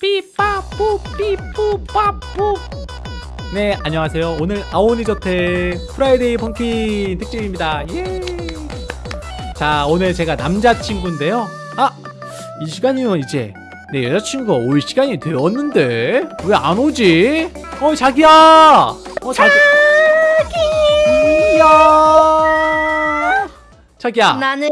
삐빠뿌 삐뿌빠뿌 네 안녕하세요. 오늘 아오니저택 Friday Funkin 특집입니다. 예. 자 오늘 제가 남자친구인데요. 아 이 시간이면 이제. 내 여자친구가 올 시간이 되었는데 왜 안 오지? 어 자기야! 어 자기! 이야! 자기야! 나는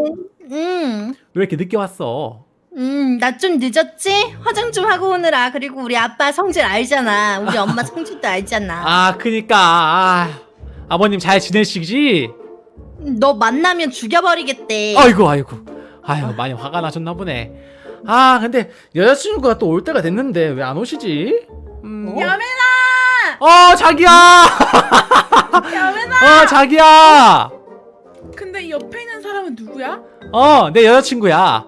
음, 왜 이렇게 늦게 왔어? 음, 나 좀 늦었지? 화장 좀 하고 오느라. 그리고 우리 아빠 성질 알잖아. 우리 엄마 성질도 알잖아. 아 그니까 아, 아버님 잘 지내시지? 너 만나면 죽여버리겠대. 아이고 아이고 아유 많이 화가 나셨나 보네 아 근데 여자친구가 또 올 때가 됐는데 왜 안 오시지? 음, 여매나! 어 자기야 여매나! 어 자기야 근데 이 옆에 있는 사람은 누구야? 어 내 여자친구야.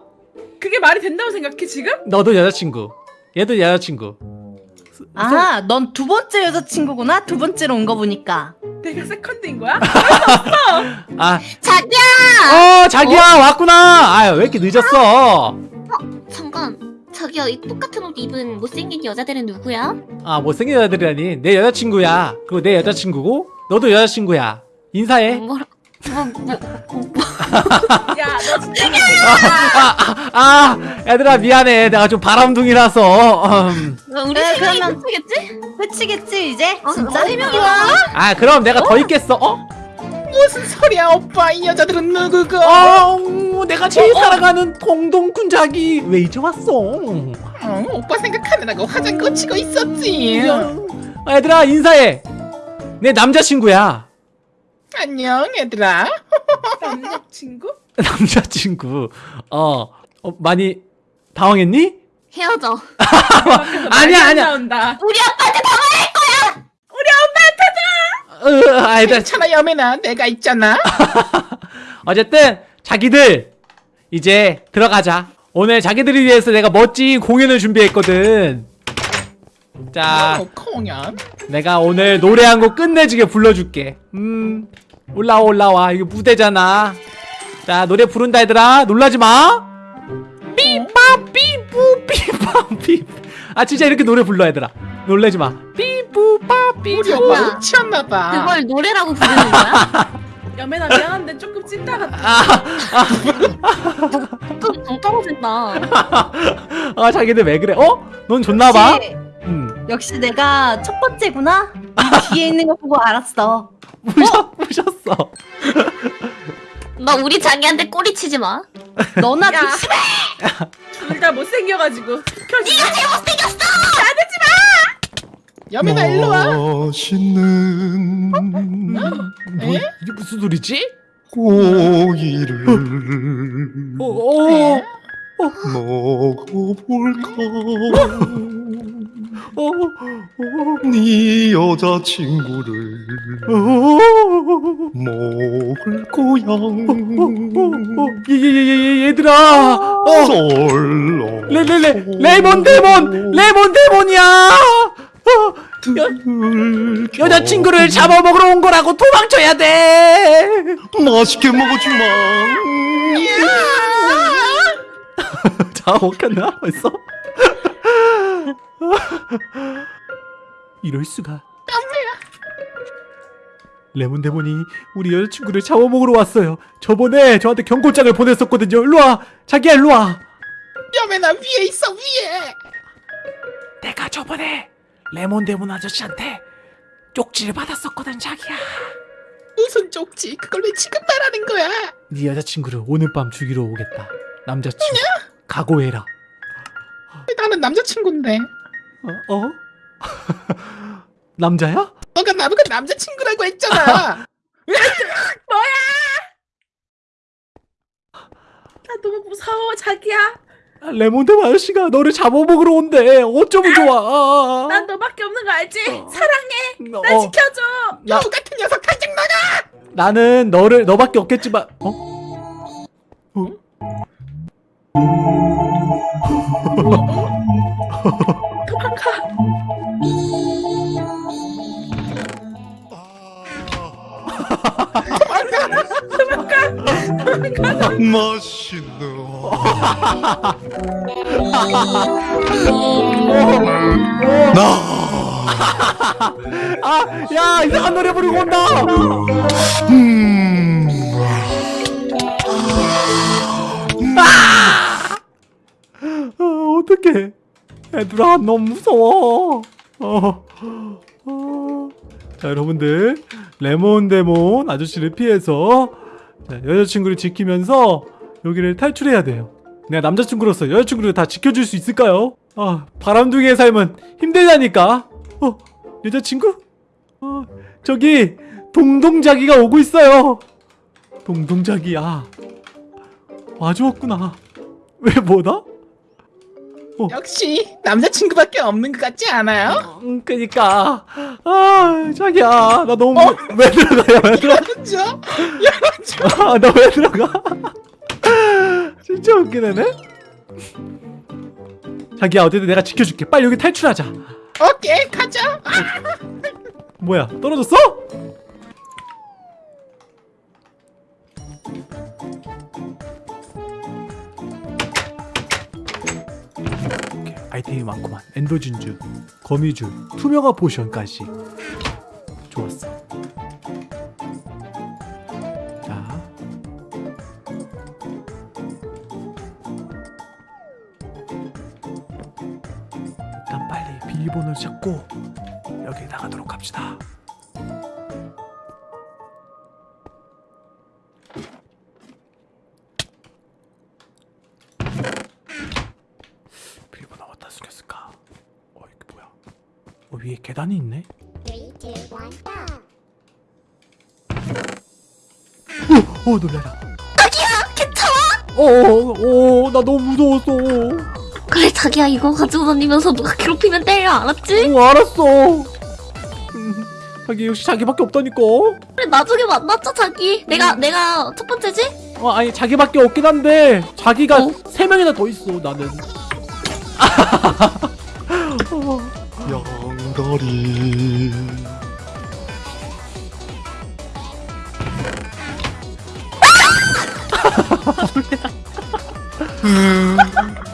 그게 말이 된다고 생각해 지금? 너도 여자친구. 얘도 여자친구. 아, 넌 두 번째 여자친구구나? 두 번째로 온 거 보니까. 내가 세컨드인 거야? 아. 자기야! 어 자기야 왔구나. 아유 왜 이렇게 늦었어? 잠깐. 자기야 이 똑같은 옷 입은 못생긴 여자들은 누구야? 아 못생긴 여자들이라니. 내 여자친구야. 그리고 내 여자친구고 너도 여자친구야. 인사해. 뭐라 뭐, 뭐, 뭐, 야 너 진짜 아, 아 얘들아 미안해 내가 좀 바람둥이라서 음. 뭐, 우리 네, 세 명이 그러면- 못하겠지? 끝이겠지, 이제? 어, 진짜? 어, 세 명이야? 아 그럼 내가 더 있겠어 어? 무슨 소리야 오빠 이 여자들은 누구고? 어 내가 제일 사랑하는 동동군 자기 왜 이제 왔어 어, 오빠 생각하느라고 화장 고치고 있었지 아, 얘들아 인사해 내 남자친구야 안녕 얘들아. 남자친구? 남자친구. 어, 어 많이 당황했니? 헤어져. 아니야, 아니야. 나온다. 우리 아빠한테 다 으, 아, 얘들아 괜찮아 여매나 내가 있잖아. 어쨌든 자기들 이제 들어가자. 오늘 자기들을 위해서 내가 멋진 공연을 준비했거든 자 어, 내가 오늘 노래 한 곡 끝내주게 불러줄게. 음 올라와 올라와. 이거 무대잖아. 자 노래 부른다 얘들아. 놀라지마. 삐빠 삐뿌 삐빠 삐아 진짜 이렇게 노래 불러 얘들아. 놀라지마. 삐뿌빠 우리 삐뿌 미쳤나봐. 그걸 노래라고 부르는 거야? 여매나 미안한데 조금 찐따 같아. 아, 좀정 떨어진다. 아 자기들 왜 그래? 어? 넌 좋나봐 역시, 내가 첫 번째구나? 이 뒤에 있는 거 보고 알았어. 부셨, 부셨어 너 우리 자기한테 꼬리 치지 마 너나 야. 조심해! 둘 다 못생겨가지고 켜지 여매나 어. 일로 와 맛있는 뭐, 이게 무슨 소리지? 고기를 어, 어, 먹어볼까 어, 어, 네 여자친구를 어, 먹을 거야 어, 얘, 얘, 얘, 얘, 얘들아. 어, 썰렁 레, 레, 레, 레몬 데몬 레몬 데몬이야. 어, 들켜. 여자친구를 잡아먹으러 온 거라고 도망쳐야 돼. 맛있게 먹어주마. 잡아먹혔나? 벌써? 이럴 수가. 레몬 데몬이 우리 여자친구를 잡아먹으러 왔어요. 저번에 저한테 경고장을 보냈었거든요. 일로와. 자기야 일로와. 여매나 위에 있어 위에. 내가 저번에 레몬 데몬 아저씨한테 쪽지를 받았었거든 자기야. 무슨 쪽지? 그걸 왜 지금 말하는 거야? 네 여자친구를 오늘 밤 죽이러 오겠다. 남자친구. 각오해라. 나는 남자친구인데 어? 어? 남자야? 너가 나보고 남자친구라고 했잖아. 뭐야? 나 너무 무서워 자기야. 레몬 데몬 아저씨가 너를 잡아먹으러 온대. 어쩌면 좋아. 난 너밖에 없는 거 알지? 사랑해. 날 어, 지켜줘. 나- 여우 같은 녀석 당장 나가 나는 너를 너밖에 없겠지만 어? 어? 맛있는 아, 야, 이상한 노래 부르고 온다. 음. 어, 어떡해. 얘들아, 너무 무서워. 어, 어. 자, 여러분들. 레몬 데몬 아저씨를 피해서 자, 여자친구를 지키면서 여기를 탈출해야 돼요. 내가 남자친구로서 여자친구를 다 지켜줄 수 있을까요? 아, 바람둥이의 삶은 힘들다니까. 어, 여자친구? 어, 저기 동동자기가 오고 있어요. 동동자기야. 와주었구나. 왜 뭐다? 역시 남자친구밖에 없는 것 같지 않아요? 음, 그니까. 아 자기야 나 너무 왜 들어가요 왜 들어가? 열어줘? 열어줘? 아, 나왜 들어가? 진짜 웃기네 자기야 어쨌든 내가 지켜줄게. 빨리 여기 탈출하자. 오케이 가자. 아, 뭐야 떨어졌어? 아이템이 많구만. 엔더진주 거미줄 투명화 포션까지. 좋았어. 자. 일단 빨리 비밀번호를 찾고 여기 나가도록 합시다 계단이 있네? 어, 어 놀래라 자기야 괜찮아? 어어어 나 너무 무서웠어 그래 자기야 이거 가지고 다니면서 누가 괴롭히면 때려 알았지? 어 알았어 음, 자기 역시 자기밖에 없다니까 그래 나중에 만났자 자기 내가 내가 첫 번째지? 어 아니 자기밖에 없긴 한데 자기가 어? 세 명이나 더 있어 나는 어, 양다리.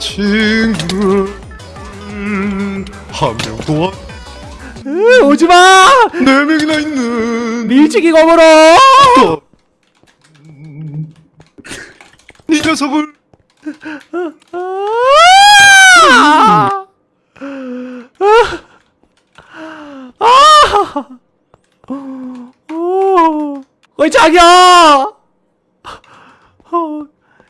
친구 한 명도 으, 오지마 네 명이나 있는 밀치기 음, 이 녀석을 아! 아! 어, 어이 자기야 어,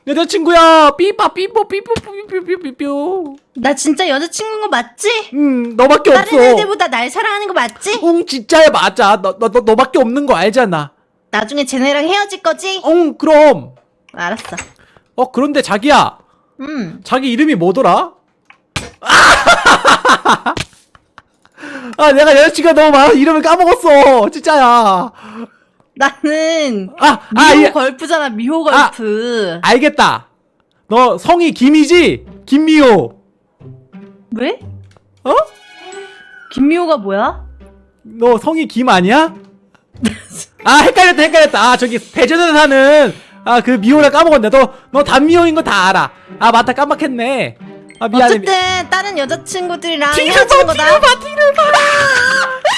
여자친구야 삐빠 삐뽀 삐뽀 삐뽀삐뽀삐뽀 나 진짜 여자친구인 거 맞지? 응 너밖에 다른 없어 애들보다 날 사랑하는 거 맞지? 응 진짜야 맞아 너, 너, 너, 너밖에 없는 거 알잖아 나중에 쟤네랑 헤어질 거지? 응 그럼 알았어. 어 그런데 자기야 음. 자기 이름이 뭐더라? 아 내가 여자친구가 너무 많아 이름을 까먹었어 진짜야 나는 아, 아, 미호 예. 걸프잖아. 미호 걸프. 알겠다 너 성이 김이지? 김미호 왜? 어? 김미호가 뭐야? 너 성이 김 아니야? 아 헷갈렸다 헷갈렸다 아 저기 대전에 사는 아 그 미호를 까먹었네 너 너 단미호인 거 다 알아 아 맞다 깜빡했네 아 미안해 미- 어쨌든 다른 여자친구들이랑 헤어지는 봐 거다. 뒤를 봐 뒤를 봐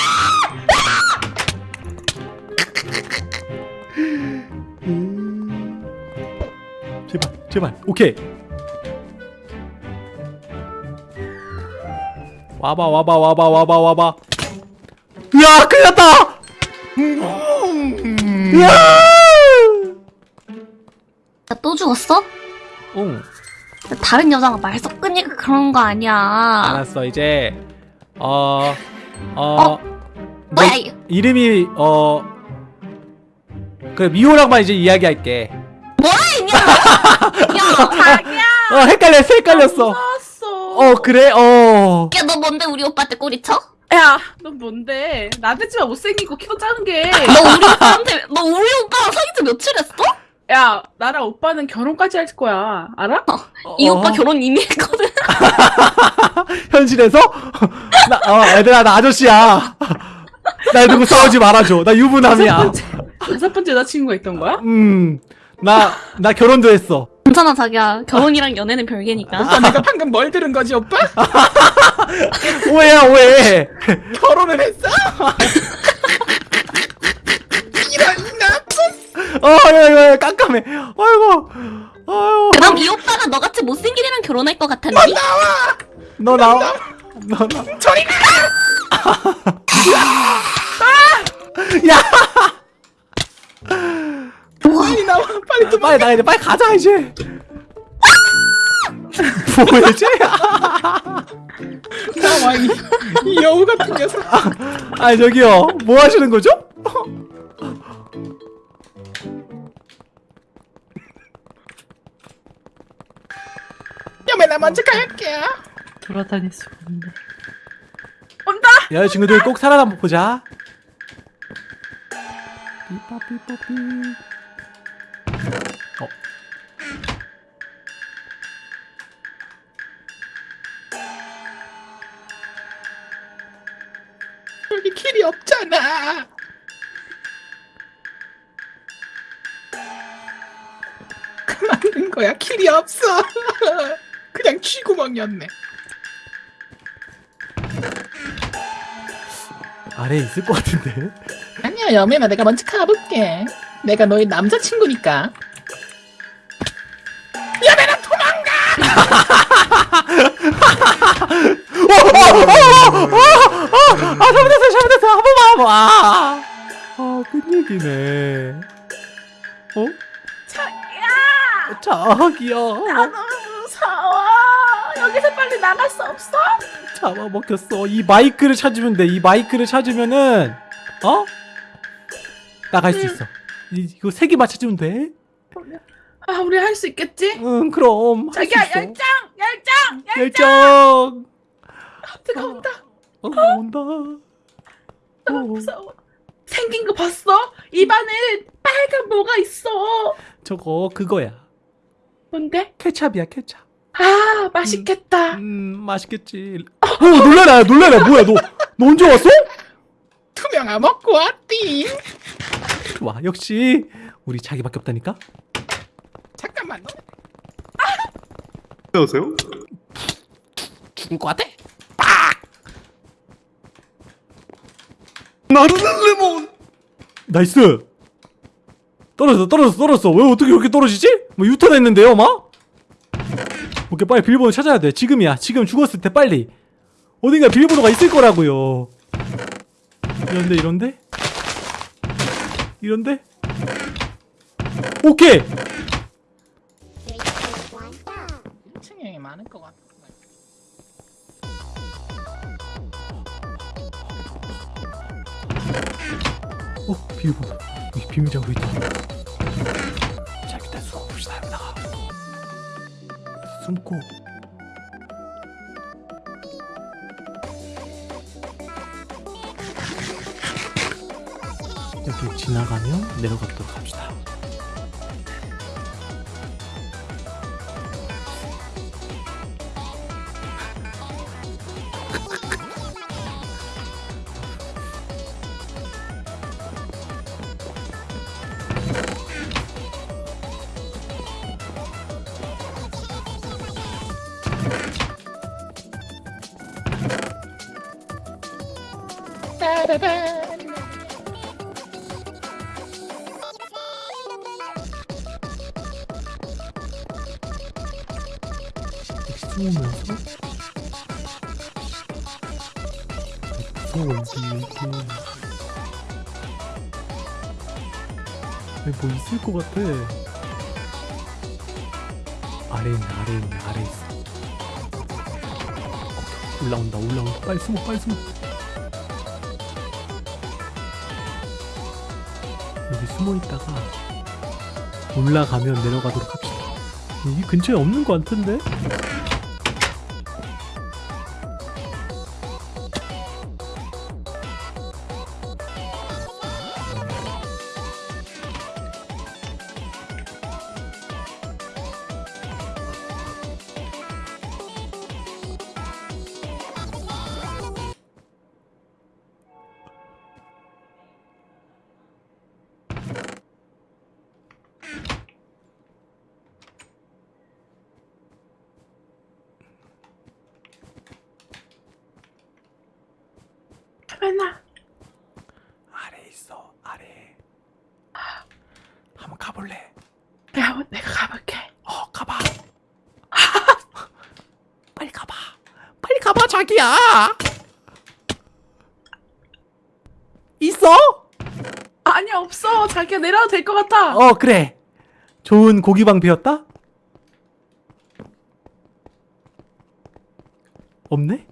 제발 제발. 오케이. 와봐 와봐 와봐 와봐 와봐. 으아 큰일 났다! 음, 으아 나또 죽었어? 응. 다른 여자가 말 섞으니까 그런 거 아니야. 알았어 이제. 어 어. 어? 뭐야 이거? 이름이 어 그 미호랑만 이제 이야기할게. 뭐야 이 야, 자기야. 어 헷갈렸어 헷갈렸어. 무서웠어. 어 그래? 어. 야, 너 뭔데? 우리 오빠한테 꼬리 쳐? 야너 뭔데? 나대지만 못생기고 키도 작은 게야 너 우리 오빠한테, 너 우리 오빠랑 사귄 지 며칠 했어? 나랑 오빠는 결혼까지 할 거야. 알아? 이 어, 오빠 결혼 이미 했거든. 현실에서? 나 어, 얘들아 나 아저씨야. 나 누구 싸우지 말아줘. 나 유부남이야. 번째 다섯 번째 여자친구가 있던 거야? 음 나 나 결혼도 했어 괜찮아, 자기야. 결혼이랑 연애는 별개니까. 오빠 내가 방금 뭘 들은 거지 오빠? 오해야 오해 결혼을 했어? 이런 나쁜 어 야 야 깜깜해 아이고 아이고 그럼 이 오빠가 너같이 못생긴 애랑 결혼할 것 같았니? 너 나와 너 나. 저리 가 야 빨리 나와 빨리 좀 빨리 나가 이제 빨리 가자 이제. 뭐지 나와 이, 이 여우 같은 녀석. 아 저기요. 뭐 하시는 거죠? 야매 나 먼저 갈게요. 돌아다닐 수가 없네. 온다 여자친구들 꼭 살아남아 보자 삐빠삐뽀삐. 어. 여기 길이 없잖아. 그만둔 거야. 길이 없어. 그냥 쥐구멍이었네. 아래에 있을 것 같은데 아니야 여매나 내가 먼저 가볼게 내가 너의 남자친구니까 여매나 도망가 아 잘못했어요 잘못했어요 한 번만 한번 아, 아 끝얘기네 어? 자기야 자기야 너무 무서워 여기서 빨리 나갈 수 없어? 잡아먹혔어 이 마이크를 찾으면 돼이 마이크를 찾으면은 어? 나갈 수 있어. 이, 이거 세 개만 찾으면 돼? 아 우리 할 수 있겠지? 응 그럼. 할수 자기야 있어. 열정! 열정! 열정! 뜨거운다. 어, 온다. 너무 어. 무서워. 생긴 거 봤어? 입안에 빨간 뭐가 있어. 저거 그거야. 뭔데? 케찹이야 케찹. 아 맛있겠다. 음 맛있겠지. 어 놀래라 놀래라. 뭐야 너, 너 언제 왔어? 투명아 먹고 왔디. 좋아 역시 우리 자기밖에 없다니까? 잠깐만. 안녕하세요. 죽을 것 같아? 나는 레몬! nice! 떨어졌어 떨어졌어 떨어졌어. 왜 어떻게 이렇게 떨어지지? 뭐 유턴 했는데요 막? 오케이 빨리 비밀번호 찾아야 돼. 지금이야. 지금 죽었을 때 빨리. 어딘가 비밀번호가 있을 거라고요 이런데 이런데? 이런데? 오케이! 1층에 많을 것 같아. 어 비밀번호. 여기 비밀장소 있다 자 일단 숨어봅시다 여기다가. 숨고 여기 지나가면 내려가도록 합시다 같아. 아래에 있네 아래에 있네 아래에 있어. 올라온다 올라온다. 빨리 숨어 빨리 숨어. 여기 숨어 있다가 올라가면 내려가도록 합시다. 이 근처에 없는 것 같은데? 내가 내가 가볼게. 어 가봐 빨리 가봐 빨리 가봐 자기야 있어? 아니 없어. 자기가 내려도 될 것 같아. 어 그래 좋은 고기 방 비었다? 없네?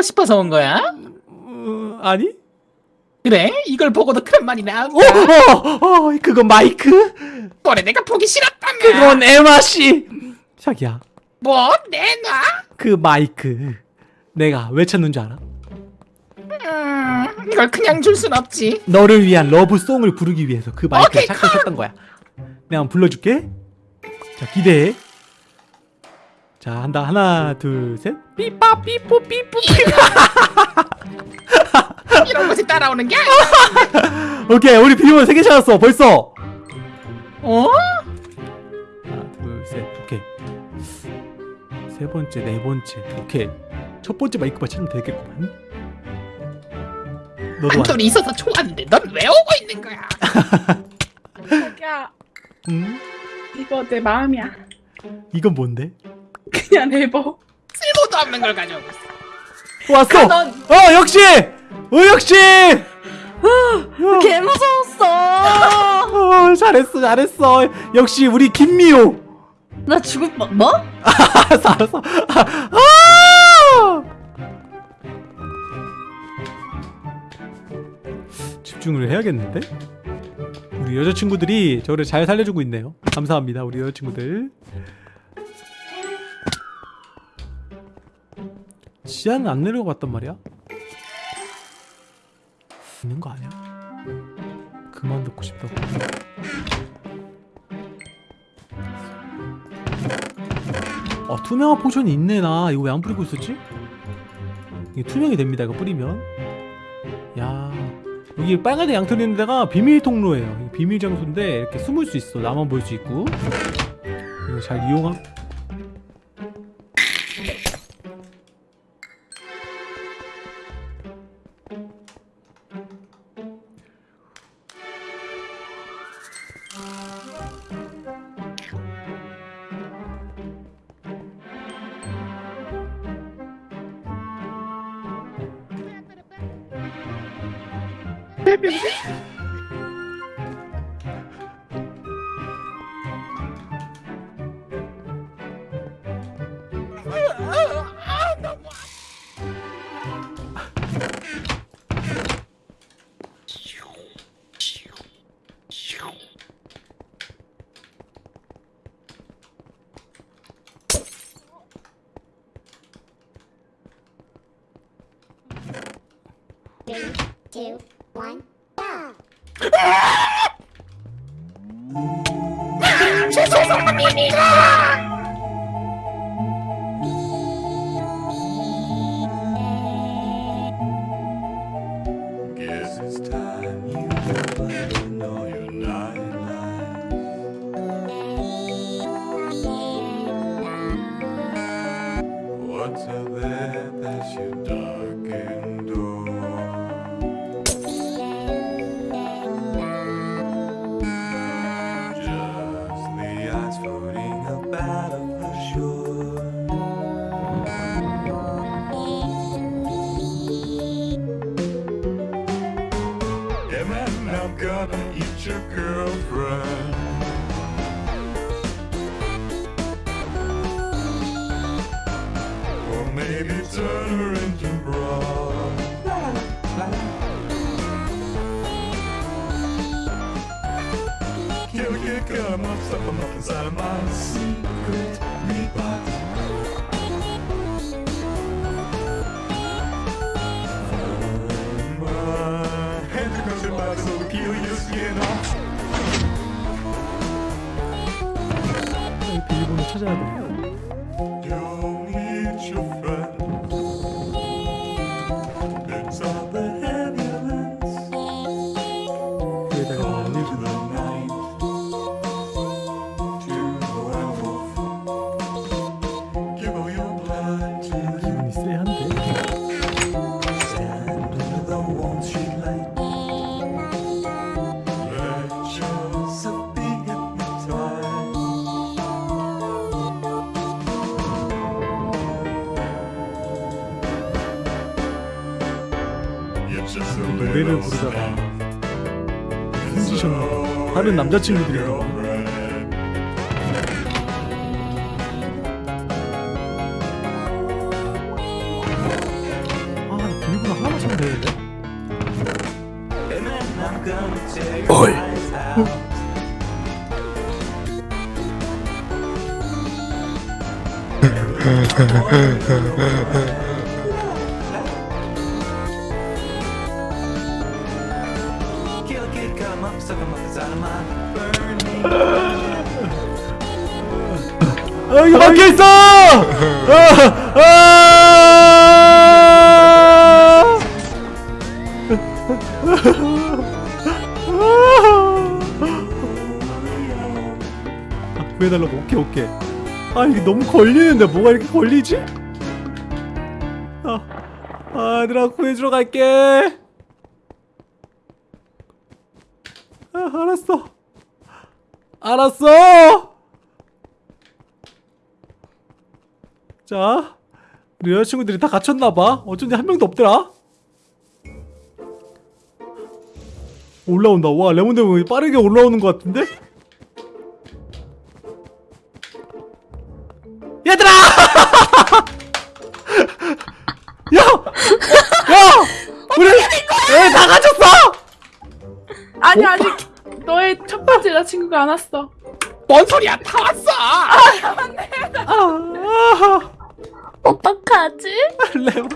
보고 싶어서 온 거야? 어, 아니? 그래? 이걸 보고도 그런 말이 어, 나올까? 어, 어, 그거 마이크? 그래 내가 보기 싫었다며 그건 에마씨 자기야 뭐? 내놔? 그 마이크 내가 왜 찾는 줄 알아? 음, 이걸 그냥 줄 순 없지 너를 위한 러브송을 부르기 위해서 그 마이크를 착각했던 거야 내가 한번 불러줄게 자 기대해 자 한다 하나 둘셋 삐빠 삐뽀 삐뽀 이런 것이 따라오는 게 오케이 우리 비밀번호 3개 찾았어 벌써 어? 하나 둘셋 오케이 세 번째 네 번째 오케이 첫 번째 마이크만 찾으면 되겠구만 너도 와 한돌이 있어서 좋았는데 넌 왜 오고 있는 거야? 자기야 응? 이거 내 마음이야. 이건 뭔데? 그냥 내버. 쓸모도 없는 걸 가져오고 있어. 왔어. 넌어 역시! 어 역시! 개 무서웠어. 어, 잘했어 잘했어. 역시 우리 김미호. 나 죽을 뻔. 뭐? 알았어 알았어. 아! 집중을 해야겠는데? 우리 여자친구들이 저를 잘 살려주고 있네요. 감사합니다 우리 여자친구들 지하는 안 내려가 봤단 말이야? 있는 거 아니야? 그만 듣고 싶다고. 어 투명한 포션이 있네 나. 이거 왜 안 뿌리고 있었지? 이게 투명이 됩니다 이거 뿌리면. 야 여기 빨간색 양털 있는 데가 비밀 통로예요. 비밀 장소인데 이렇게 숨을 수 있어. 나만 볼 수 있고. 이거 잘 이용함 Door? Just the eyes floating about 남자친구들이랑. 아, 비밀번호 하나만 찾으면 되는데? 어이. 아, 여기 막혀 있어! 아, 아, 구해달라고. 오케이 오케이. 아 이게 너무 걸리는데 뭐가 이렇게 걸리지? 아, 아 얘들아 구해주러 갈게. 아 알았어. 알았어 자 우리 여자친구들이 다 갇혔나봐 어쩐지 한 명도 없더라 올라온다 와 레몬데몬이 빠르게 올라오는 것 같은데? 얘들아! 야! 야! 우리 애다 갇혔어! 아니 아직 너의 첫 번째 여자친구가 안 왔어. 뭔 소리야? 다 왔어. 아, 어떡하지? 레몬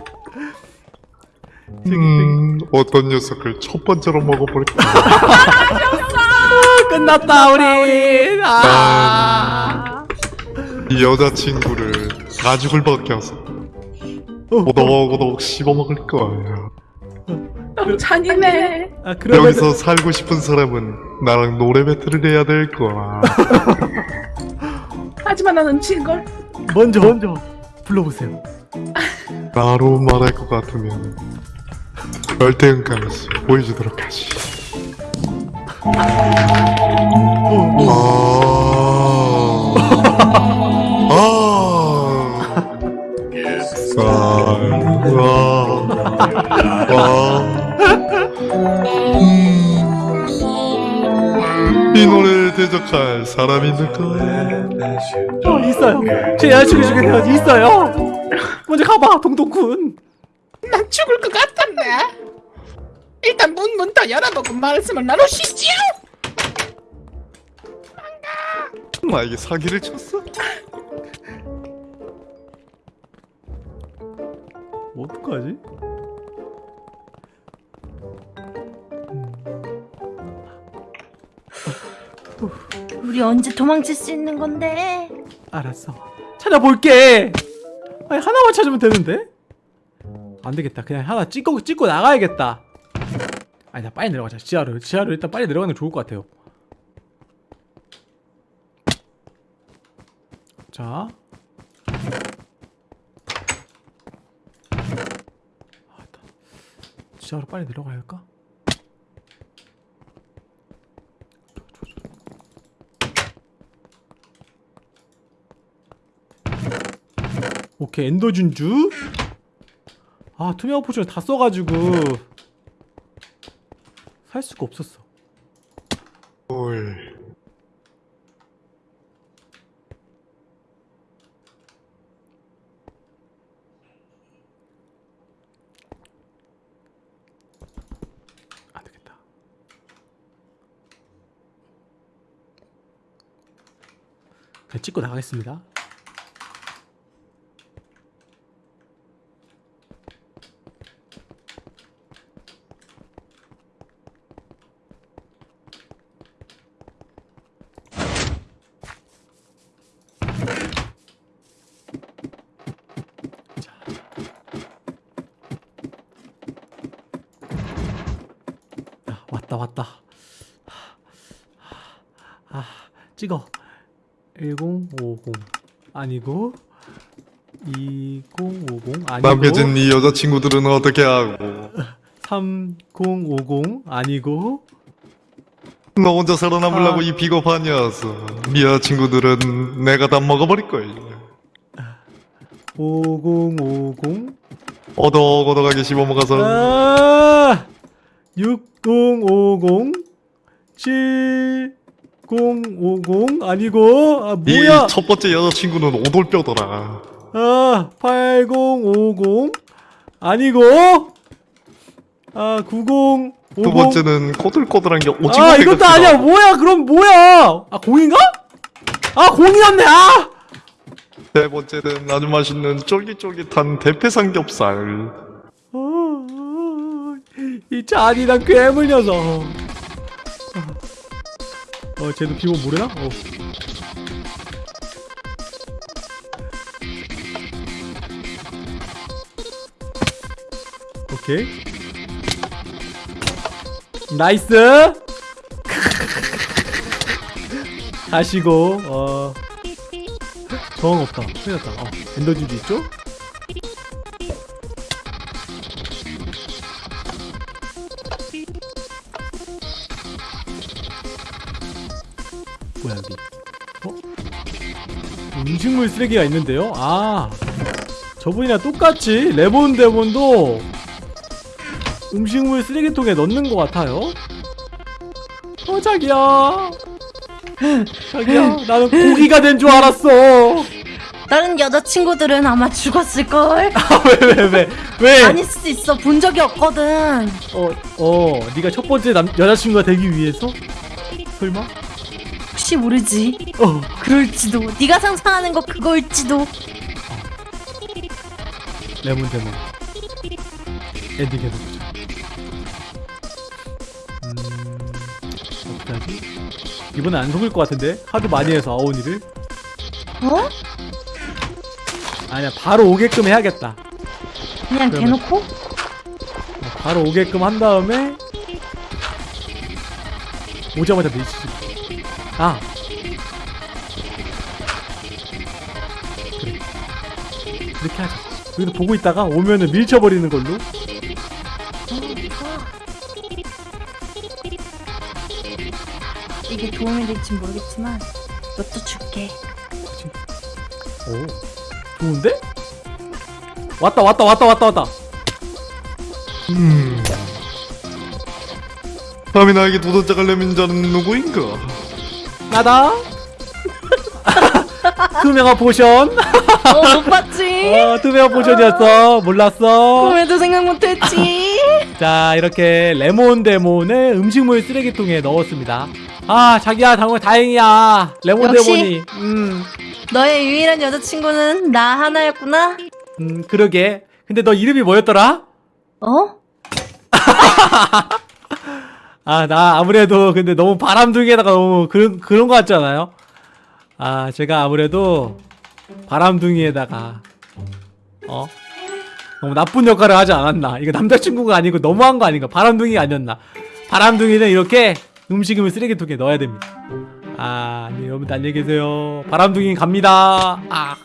음, 어떤 녀석을 첫 번째로 먹어볼까? 끝났다 우리 아. 이 여자친구를 가죽을 벗겨서. 오독오독 씹어먹을 거야. 너무 잔인해. 아 그러면 여기서 살고 싶은 사람은 나랑 노래 배틀을 해야 될 거야. 하지만 난 음치인 걸. 먼저 먼저 불러보세요 나로 말할 것 같으면 열대응감에서 보여주도록 하지. 아. 아. 아. 아. 아. 이 노래를 대적할 사람이 있을까? 어 있어요 제 여자친구 중에 내가 있어요 먼저 가봐 동동군 난 죽을 것 같던데. 일단 문문더 열어보고 말씀을 나누시지요. 나에게 사기를 쳤어? 뭐 어떡하지? 우리 언제 도망칠 수 있는 건데? 알았어. 찾아볼게. 아니 하나만 찾으면 되는데? 안 되겠다. 그냥 하나 찍고 찍고 나가야겠다. 아니 나 빨리 내려가자. 지하로. 지하로 일단 빨리 내려가는 게 좋을 것 같아요. 자. 아, 지하로 빨리 내려가야 할까? 오케이 엔더 준주 아 투명 포션을 다 써가지고 살 수가 없었어 헐. 안 되겠다 그냥 찍고 나가겠습니다. 자. 야, 왔다 왔다. 아, 찍어. 1050 아니고 2050 아니고 남겨진 네 여자친구들은 어떻게 하고 3050 아니고 너 혼자 살아남으려고 아. 이 비겁한 녀석 네 여자친구들은 내가 다 먹어버릴 거야 5050 어덕어덕하게 씹어먹어서 아! 6050 7050 아니고 아 뭐야? 이 첫 번째 여자친구는 오돌뼈더라. 아 8050 아니고 아 9050 두 번째는 꼬들꼬들한 게 오징어 아회 이것도 아니야. 뭐야? 그럼 뭐야? 아 공인가? 아 공이었네. 아! 세 번째는 아주 맛있는 쫄깃쫄깃한 대패 삼겹살. 어, 어, 이 잔인한 괴물 녀석 어 쟤도 비밀 모르나? 어. 오케이 nice 가시고 어 저항 없다 큰일 났다 어, 엔더진주 있죠? 음식물 쓰레기가 있는데요? 아 저분이랑 똑같이 레몬 데몬도 음식물 쓰레기통에 넣는 것 같아요 어 자기야 자기야 나는 고기가 된 줄 알았어 다른 여자친구들은 아마 죽었을걸? 왜 왜 왜 왜? 아닐 수도 있어. 본 적이 없거든. 어, 어, 네가 첫 번째 남, 여자친구가 되기 위해서? 설마? 혹시 모르지. 어, 그럴지도. 네가 상상하는 거 그거일지도. 레몬 데몬. 엔딩 해보자. 음, 어떻게 하지? 이번엔 안 속을 것 같은데? 하도 많이 해서 아오니를. 어? 아니야, 바로 오게끔 해야겠다. 그냥 그러면- 대놓고? 어, 바로 오게끔 한 다음에 오자마자 밀치지. 아. 그래. 그렇게 하자. 여기서 보고 있다가 오면은 밀쳐버리는 걸로. 이게 도움이 될지 모르겠지만 이것도 줄게. 오. 좋은데? 왔다 왔다 왔다 왔다 왔다. 음. 감히 나에게 도전장을 내민 자는 누구인가? 나다. 투명한 potion. 어, 못 봤지? 어, 투명한 potion이었어. 몰랐어. 꿈에도 생각 못했지. 자 이렇게 레몬 데몬을 음식물 쓰레기통에 넣었습니다 아 자기야 정말 다행이야 레몬 역시. 데몬이 음, 너의 유일한 여자친구는 나 하나였구나. 음 그러게 근데 너 이름이 뭐였더라? 어? 아 나 아무래도 근데 너무 바람둥이에다가 너무 그런 그런 거 같잖아요. 아 제가 아무래도 바람둥이에다가 어? 너무 나쁜 역할을 하지 않았나. 이거 남자친구가 아니고 너무한 거 아닌가. 바람둥이가 아니었나. 바람둥이는 이렇게 음식을 쓰레기통에 넣어야 됩니다. 아 네, 여러분들 안녕히 계세요. 바람둥이 갑니다. 아